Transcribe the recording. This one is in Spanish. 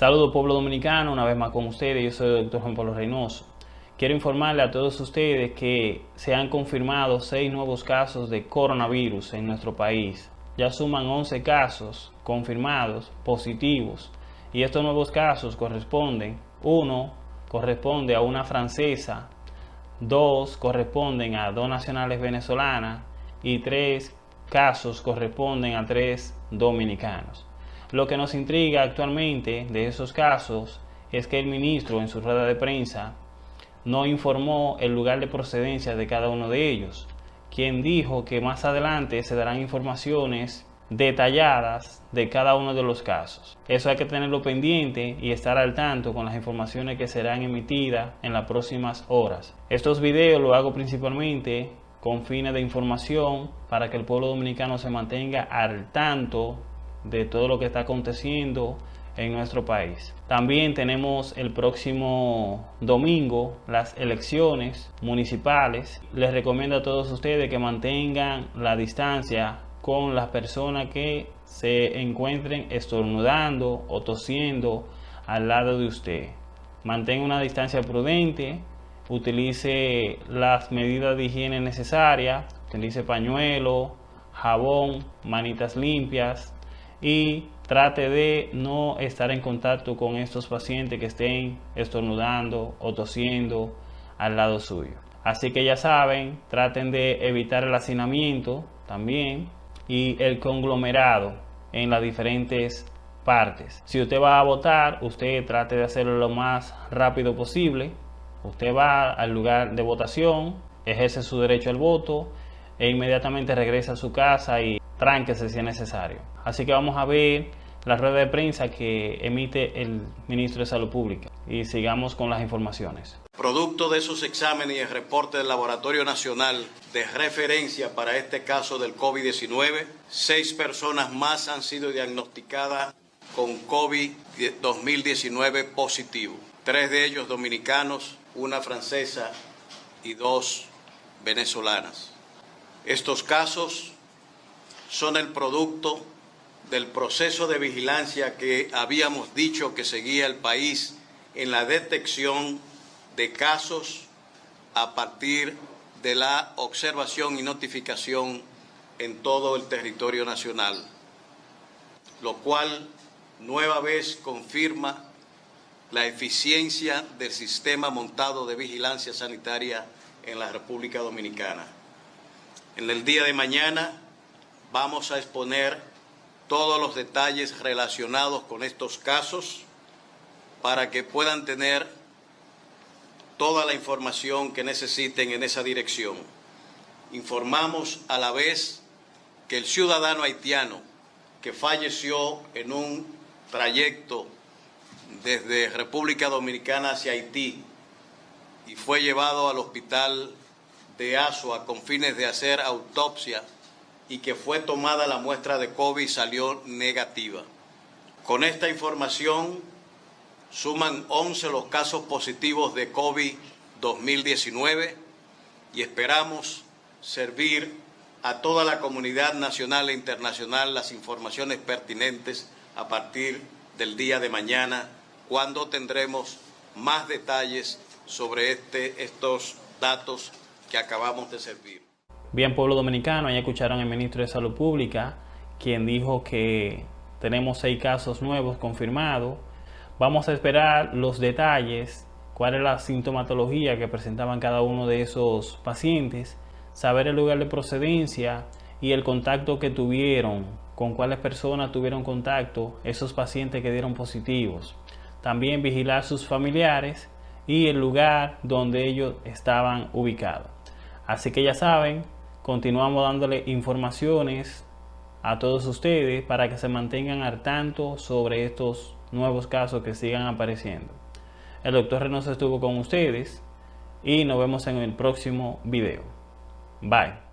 Saludos pueblo dominicano, una vez más con ustedes, yo soy el doctor Juan Pablo Reynoso. Quiero informarle a todos ustedes que se han confirmado seis nuevos casos de coronavirus en nuestro país. Ya suman 11 casos confirmados positivos y estos nuevos casos corresponden, uno corresponde a una francesa, dos corresponden a dos nacionales venezolanas y tres casos corresponden a tres dominicanos. Lo que nos intriga actualmente de esos casos es que el ministro en su rueda de prensa no informó el lugar de procedencia de cada uno de ellos, quien dijo que más adelante se darán informaciones detalladas de cada uno de los casos. Eso hay que tenerlo pendiente y estar al tanto con las informaciones que serán emitidas en las próximas horas. Estos videos lo hago principalmente con fines de información para que el pueblo dominicano se mantenga al tanto de todo lo que está aconteciendo en nuestro país. También tenemos el próximo domingo las elecciones municipales. Les recomiendo a todos ustedes que mantengan la distancia con las personas que se encuentren estornudando o tosiendo al lado de usted. Mantenga una distancia prudente, utilice las medidas de higiene necesarias, utilice pañuelo, jabón, manitas limpias, y trate de no estar en contacto con estos pacientes que estén estornudando o tosiendo al lado suyo. Así que ya saben, traten de evitar el hacinamiento también y el conglomerado en las diferentes partes. Si usted va a votar, usted trate de hacerlo lo más rápido posible. Usted va al lugar de votación, ejerce su derecho al voto e inmediatamente regresa a su casa y tránquese si es necesario. Así que vamos a ver la rueda de prensa que emite el ministro de Salud Pública y sigamos con las informaciones. Producto de esos exámenes y el reporte del Laboratorio Nacional de referencia para este caso del COVID-19, seis personas más han sido diagnosticadas con COVID-2019 positivo. Tres de ellos dominicanos, una francesa y dos venezolanas. Estos casos son el producto del proceso de vigilancia que habíamos dicho que seguía el país en la detección de casos a partir de la observación y notificación en todo el territorio nacional, lo cual nueva vez confirma la eficiencia del sistema montado de vigilancia sanitaria en la República Dominicana. En el día de mañana vamos a exponer todos los detalles relacionados con estos casos para que puedan tener toda la información que necesiten en esa dirección. Informamos a la vez que el ciudadano haitiano que falleció en un trayecto desde República Dominicana hacia Haití y fue llevado al hospital de Asua con fines de hacer autopsia y que fue tomada la muestra de COVID y salió negativa. Con esta información suman 11 los casos positivos de COVID 2019 y esperamos servir a toda la comunidad nacional e internacional las informaciones pertinentes a partir del día de mañana, cuando tendremos más detalles sobre este, estos datos que acabamos de servir. Bien, pueblo dominicano, ya escucharon al ministro de Salud Pública, quien dijo que tenemos seis casos nuevos confirmados. Vamos a esperar los detalles, cuál es la sintomatología que presentaban cada uno de esos pacientes, saber el lugar de procedencia y el contacto que tuvieron, con cuáles personas tuvieron contacto esos pacientes que dieron positivos. También vigilar sus familiares y el lugar donde ellos estaban ubicados. Así que ya saben, continuamos dándole informaciones a todos ustedes para que se mantengan al tanto sobre estos nuevos casos que sigan apareciendo. El doctor Reynoso estuvo con ustedes y nos vemos en el próximo video. Bye.